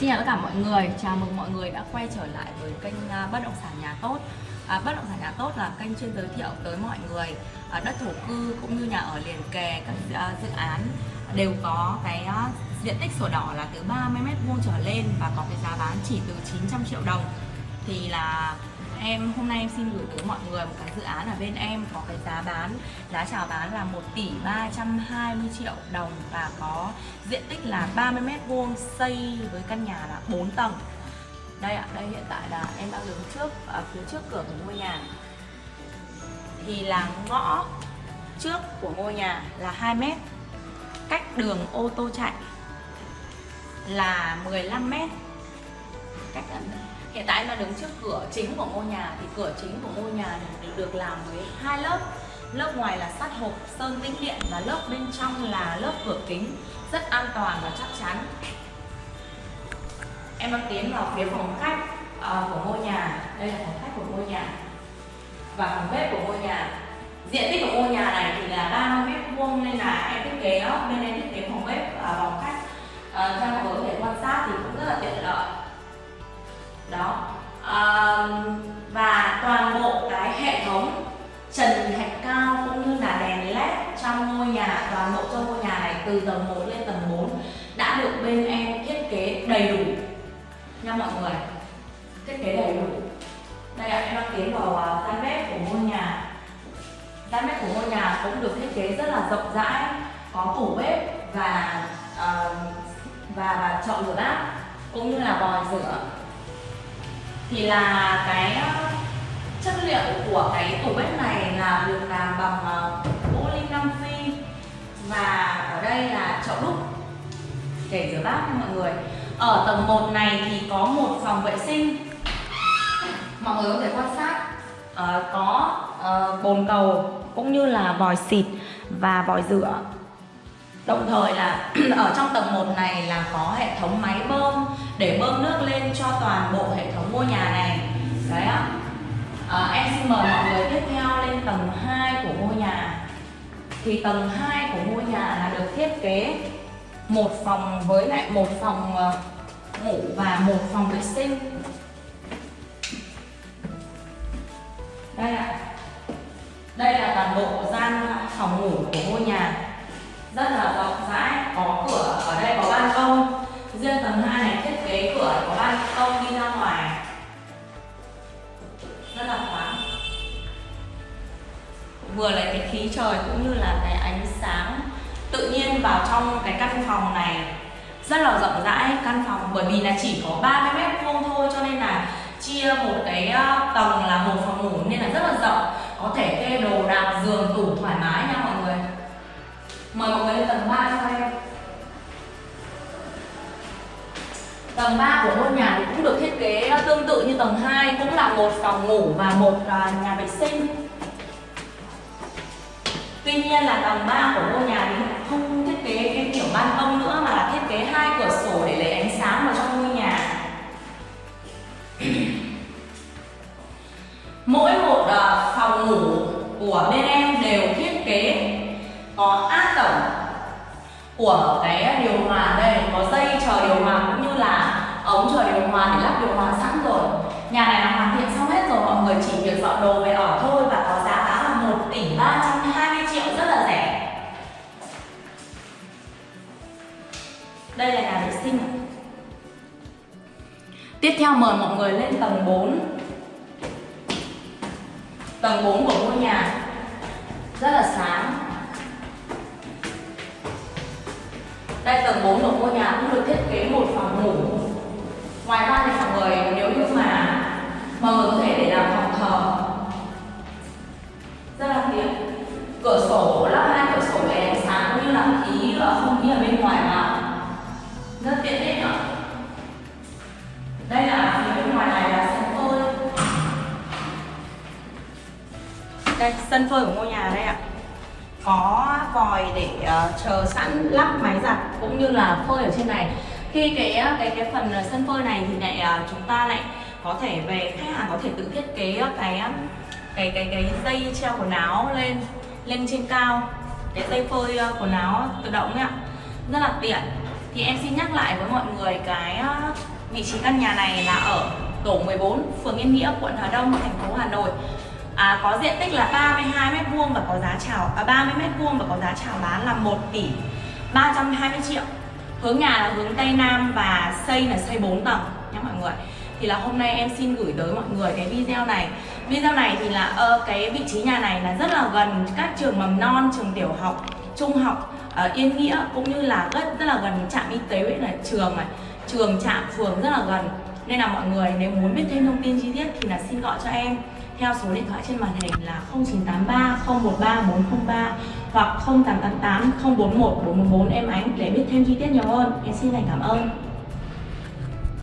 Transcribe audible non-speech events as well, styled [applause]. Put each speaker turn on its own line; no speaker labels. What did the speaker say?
Xin chào tất cả mọi người, chào mừng mọi người đã quay trở lại với kênh à, Bất động sản nhà tốt. À, Bất động sản nhà tốt là kênh chuyên giới thiệu tới mọi người à, đất thổ cư cũng như nhà ở liền kề các à, dự án đều có cái à, diện tích sổ đỏ là từ 30 mét vuông trở lên và có cái giá bán chỉ từ 900 triệu đồng. Thì là em, hôm nay em xin gửi tới mọi người một cái dự án ở bên em, có cái giá bán, giá chào bán là 1 tỷ 320 triệu đồng và có diện tích là 30 mét vuông, xây với căn nhà là 4 tầng. Đây ạ, đây hiện tại là em đang đứng trước ở phía trước cửa của ngôi nhà. Thì là ngõ trước của ngôi nhà là 2 mét, cách đường ô tô chạy là 15 mét. Cách hiện tại em đang đứng trước cửa chính của ngôi nhà thì cửa chính của ngôi nhà được làm với hai lớp. Lớp ngoài là sắt hộp sơn tĩnh điện và lớp bên trong là lớp cửa kính rất an toàn và chắc chắn. Em đang tiến vào phía phòng khách uh, của ngôi nhà. Đây là phòng khách của ngôi nhà và phòng bếp của ngôi nhà. Diện tích của ngôi nhà này thì là 30 mét vuông nên là em thiết kế bên em thiết kế phòng bếp và phòng khách. Uh, đó. À, và toàn bộ cái hệ thống trần thạch cao cũng như là đèn led trong ngôi nhà toàn bộ trong ngôi nhà này từ tầng 1 lên tầng 4 đã được bên em thiết kế đầy đủ. Nha mọi người thiết kế đầy đủ. Đây ạ em đang tiến vào à, gian bếp của ngôi nhà. Gian bếp của ngôi nhà cũng được thiết kế rất là rộng rãi có tủ bếp và uh, và, và chọn rửa bát cũng như là vòi rửa thì là cái ờ, chất liệu của cái tủ bếp này là được làm bằng gỗ linh Nam Phi và ở đây là chậu đúc. Để rửa bát nha mọi người. Ở tầng 1 này thì có một phòng vệ sinh. Mọi người có thể quan sát. Uh, có uh, bồn cầu cũng như là vòi xịt và vòi rửa. Đồng thời là [clears throat] ở trong tầng 1 này là có hệ thống máy bơm để bơm nước lên cho toàn bộ hệ thống ngôi nhà này. Đấy ạ. À, em xin mời mọi người tiếp theo lên tầng 2 của ngôi nhà. Thì tầng 2 của ngôi nhà là được thiết kế một phòng với lại một phòng ờ, ngủ và một phòng vệ sinh. Đây ạ. Đây là toàn bộ gian phòng ngủ của ngôi nhà rất là rộng rãi, có cửa, ở đây có ban công. Riêng tầng 2 này, thiết kế cửa có ban công đi ra ngoài. Rất là thoáng. Vừa lại cái khí trời cũng như là cái ánh sáng tự nhiên vào trong cái căn phòng này. Rất là rộng rãi căn phòng, bởi vì là chỉ có 30 mét vuông thôi, cho nên là chia một cái ờ, tầng là một phòng ngủ nên là rất là rộng. Có thể kê đồ đạc, giường, tủ thoải mái nha mọi Mời mọi người lên tầng 3 cho em. Tầng 3 của ngôi nhà thì cũng được thiết kế tương tự như tầng 2 Cũng là một phòng ngủ và một à, nhà vệ sinh. Tuy nhiên là tầng 3 của ngôi nhà thì không thiết kế cái kiểu ban công nữa, Mà là thiết kế hai cửa sổ để lấy ánh sáng vào trong ngôi nhà. [clears throat] Mỗi một à, phòng ngủ của bên em đều thiết kế có áp tổng của cái điều hòa đây. Có dây chờ điều hòa cũng như là ống chờ điều hòa để lắp điều hòa sẵn rồi. Nhà này là hoàn thiện xong hết rồi, mọi người chỉ việc dọn đồ về ở thôi và có giá bán là 1 tỷ 320 triệu, rất là rẻ. Đây là nhà vệ sinh. Tiếp theo mời mọi người lên tầng 4 tầng 4 của ngôi nhà. Rất là sáng. Đây tầng 4 của ngôi nhà cũng được thiết kế một phòng ngủ. Ngoài ra thì mọi người nếu như mà mọi người có thể để làm phòng thờ. Rất là tiện Cửa sổ, lắp hai cửa sổ để ánh sáng cũng như là khí ờ, không khí ở bên ngoài vào Rất tiện ích nữa Đây là phía bên ngoài này là sân phơi. Đây, sân phơi của ngôi nhà đây ạ có vòi để uh, chờ sẵn lắp máy giặt cũng như là phơi ở trên này. Khi cái ờ, cái cái phần ờ, sân phơi này thì lại uh, chúng ta lại có thể về khách hàng có thể tự thiết kế cái cái cái cái dây treo quần áo lên lên trên cao. Cái dây phơi quần áo tự động ấy ạ. Rất là tiện. Thì em xin nhắc lại với mọi người cái vị trí căn nhà này là ở tổ 14 phường Yên Nghĩa quận Hà Đông thành phố Hà Nội à, có diện tích là 32 mét vuông và có giá chào à, 30 mét vuông và có giá chào bán là 1 tỷ 320 triệu. Hướng nhà là hướng tây nam và xây là xây 4 tầng nhé mọi người. Thì là hôm nay em xin gửi tới mọi người cái video này. Video này thì là ờ, cái vị trí nhà này là rất là gần các trường mầm non trường tiểu học trung học ở yên nghĩa cũng như là rất rất là gần trạm y tế với là trường này. Trường trạm phường rất là gần. Nên là mọi người nếu muốn biết thêm thông tin chi tiết thì là xin gọi cho em theo số điện thoại trên màn hình là 0983 013 403 hoặc 0888 041 414 em ánh để biết thêm chi tiết nhiều hơn. Em xin thành cảm ơn.